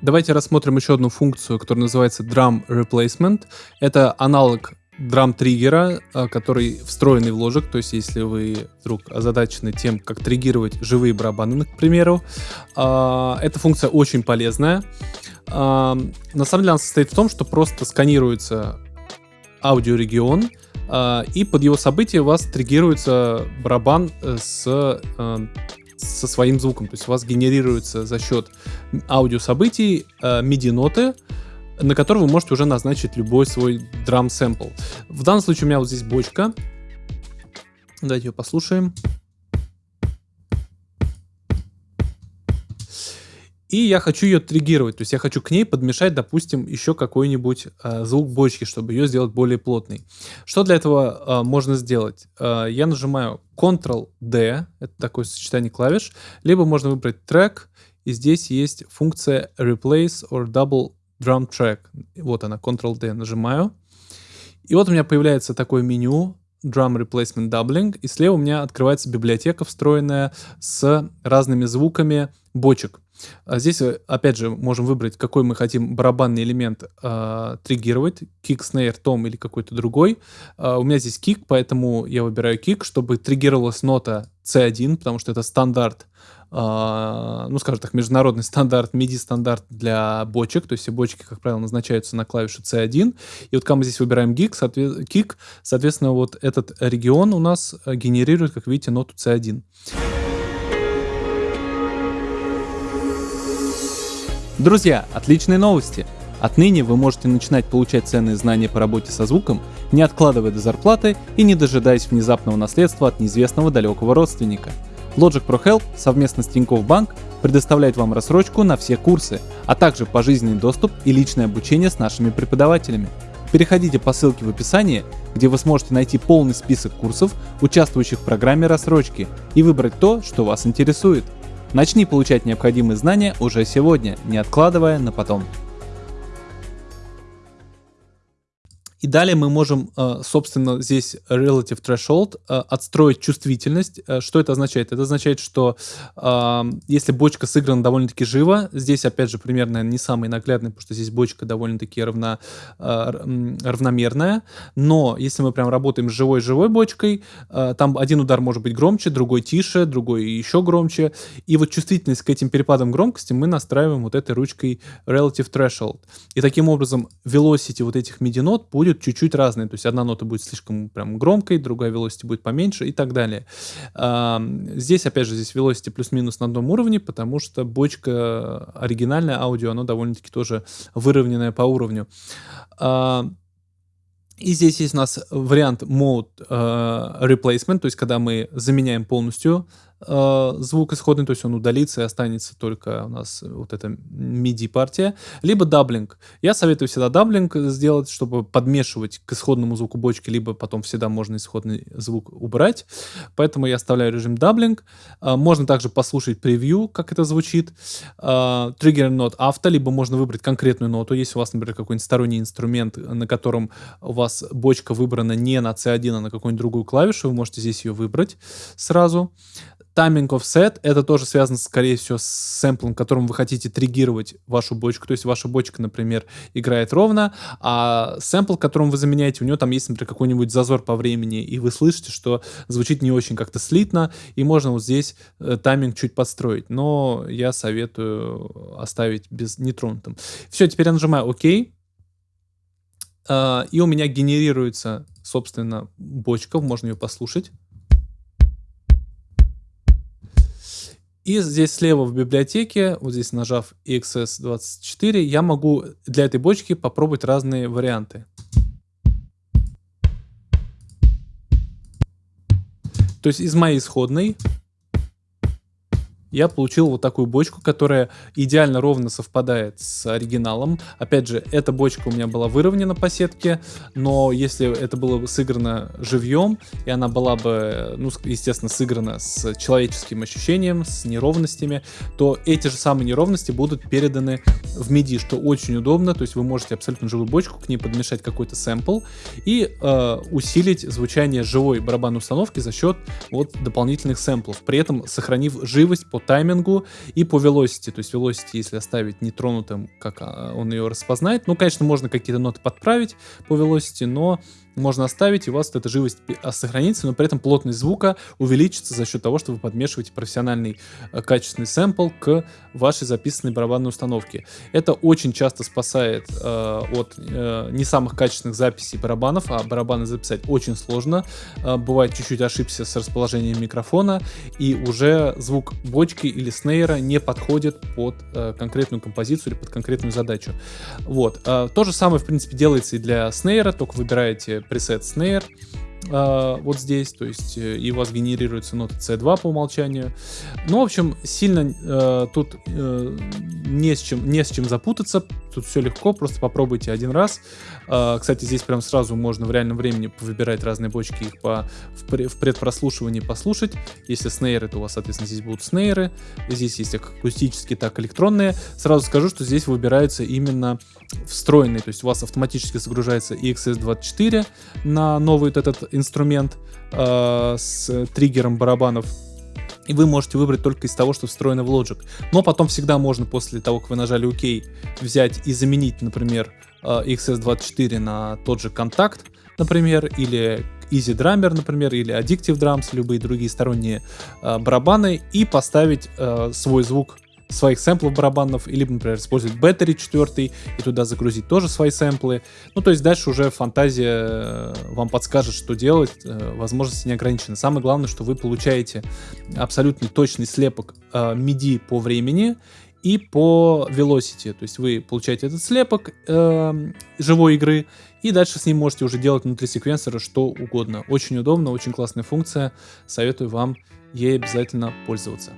Давайте рассмотрим еще одну функцию, которая называется Drum Replacement. Это аналог драм-триггера, а, который встроенный в ложек, то есть если вы вдруг озадачены тем, как триггировать живые барабаны, к примеру, а, эта функция очень полезная. А, на самом деле она состоит в том, что просто сканируется аудиорегион, и под его событие у вас триггируется барабан э, с э, со своим звуком. То есть у вас генерируется за счет аудиособытий э, MIDI-ноты, на которые вы можете уже назначить любой свой драм-сэмпл. В данном случае у меня вот здесь бочка. Давайте ее послушаем. И я хочу ее триггировать, то есть я хочу к ней подмешать, допустим, еще какой-нибудь э, звук бочки, чтобы ее сделать более плотной. Что для этого э, можно сделать? Э, я нажимаю Ctrl-D, это такое сочетание клавиш, либо можно выбрать трек, и здесь есть функция Replace or Double Drum Track. Вот она, Ctrl-D нажимаю. И вот у меня появляется такое меню, Drum Replacement Doubling, и слева у меня открывается библиотека, встроенная с разными звуками бочек. А здесь, э, опять же, можем выбрать, какой мы хотим барабанный элемент э, триггировать, кик, снейр, том или какой-то другой. Э, у меня здесь кик, поэтому я выбираю кик, чтобы триггировалась нота C1, потому что это стандарт, э, ну, скажем так, международный стандарт, MIDI-стандарт для бочек, то есть все бочки, как правило, назначаются на клавишу C1. И вот когда мы здесь выбираем гиг, соответ... кик, соответственно, вот этот регион у нас э, генерирует, как видите, ноту C1. Друзья, отличные новости! Отныне вы можете начинать получать ценные знания по работе со звуком, не откладывая до зарплаты и не дожидаясь внезапного наследства от неизвестного далекого родственника. Logic Pro Help совместно с Тинькофф Банк предоставляет вам рассрочку на все курсы, а также пожизненный доступ и личное обучение с нашими преподавателями. Переходите по ссылке в описании, где вы сможете найти полный список курсов, участвующих в программе рассрочки, и выбрать то, что вас интересует – Начни получать необходимые знания уже сегодня, не откладывая на потом. И далее мы можем, э, собственно, здесь relative threshold э, отстроить чувствительность. Э, что это означает? Это означает, что если бочка сыграна довольно-таки живо, здесь, опять же, примерно не самый наглядный, потому что здесь бочка довольно-таки равна, равномерная. Но если мы прям работаем с живой-живой бочкой, там один удар может быть громче, другой тише, другой еще громче. И вот чувствительность к этим перепадам громкости мы настраиваем вот этой ручкой relative threshold. И таким образом velocity вот этих MIDI-нот будет будет чуть-чуть разные. То есть одна нота будет слишком прям громкой, другая velocity будет поменьше и так далее. Здесь, опять же, здесь velocity плюс-минус на одном уровне, потому что бочка оригинальная аудио, оно довольно-таки тоже выровненное по уровню. И здесь есть у нас вариант mode uh, replacement, то есть когда мы заменяем полностью э, звук исходный, то есть он удалится и останется только у нас вот эта MIDI-партия, либо doubling. Я советую всегда doubling сделать, чтобы подмешивать к исходному звуку бочки, либо потом всегда можно исходный звук убрать. Поэтому я оставляю режим doubling. Э, можно также послушать превью, как это звучит. Э, trigger note auto, либо можно выбрать конкретную ноту. Если у вас, например, какой-нибудь сторонний инструмент, на котором у вас бочка выбрана не на C1, а на какую-нибудь другую клавишу, вы можете здесь ее выбрать сразу. Timing offset это тоже связано, скорее всего, с сэмплом, которым вы хотите триггировать вашу бочку. То есть ваша бочка, например, играет ровно, а сэмпл, которым вы заменяете, у него там есть, например, какой-нибудь зазор по времени, и вы слышите, что звучит не очень как-то слитно, и можно вот здесь э, тайминг чуть подстроить. Но я советую оставить без нетронутым. Все, теперь я нажимаю ОК. Uh, и у меня генерируется, собственно, бочка, можно ее послушать. И здесь слева в библиотеке, вот здесь нажав EXS24, я могу для этой бочки попробовать разные варианты. То есть из моей исходной я получил вот такую бочку, которая идеально ровно совпадает с оригиналом. Опять же, эта бочка у меня была выровнена по сетке, но если это было бы сыграно живьем, и она была бы, ну, естественно, сыграна с человеческим ощущением, с неровностями, то эти же самые неровности будут переданы в MIDI, что очень удобно, то есть вы можете абсолютно живую бочку, к ней подмешать какой-то сэмпл и э, усилить звучание живой барабанной установки за счет вот дополнительных сэмплов, при этом сохранив живость по таймингу и по velocity. То есть velocity, если оставить нетронутым, как а, он ее распознает. Ну, конечно, можно какие-то ноты подправить по velocity, но можно оставить, и у вас эта живость а, сохранится, но при этом плотность звука увеличится за счет того, что вы подмешиваете профессиональный э, качественный сэмпл к вашей записанной барабанной установке. Это очень часто спасает э, от э, не самых качественных записей барабанов, а барабаны записать очень сложно. Э, бывает чуть-чуть ошибся с расположением микрофона, и уже звук бочки или снейра не подходит под э, конкретную композицию или под конкретную задачу. Вот. Э, то же самое, в принципе, делается и для снейра, только выбираете пресет Snare э, вот здесь, то есть э, и у вас генерируется нота C2 по умолчанию. Ну, в общем, сильно э, тут э, не, с чем, не с чем запутаться, тут все легко, просто попробуйте один раз. Э, кстати, здесь прям сразу можно в реальном времени выбирать разные бочки, их по, в, в предпрослушивании послушать. Если снейры, то у вас, соответственно, здесь будут снейры, здесь есть как акустические, так и электронные. Сразу скажу, что здесь выбираются именно встроенные, то есть у вас автоматически загружается EXS24 на новый вот этот инструмент э, с триггером барабанов. И вы можете выбрать только из того, что встроено в Logic. Но потом всегда можно после того, как вы нажали ОК, взять и заменить, например, э, XS24 на тот же контакт, например, или Easy Drummer, например, или Addictive Drums, любые другие сторонние э, барабаны, и поставить э, свой звук своих сэмплов барабанов, или, например, использовать Battery 4 и туда загрузить тоже свои сэмплы. Ну, то есть дальше уже фантазия э, вам подскажет, что делать, э, возможности не ограничены. Самое главное, что вы получаете абсолютно точный слепок э, MIDI по времени и по velocity. То есть вы получаете этот слепок живой игры, и дальше с ним можете уже делать внутри секвенсора что угодно. Очень удобно, очень классная функция. Советую вам ей обязательно пользоваться.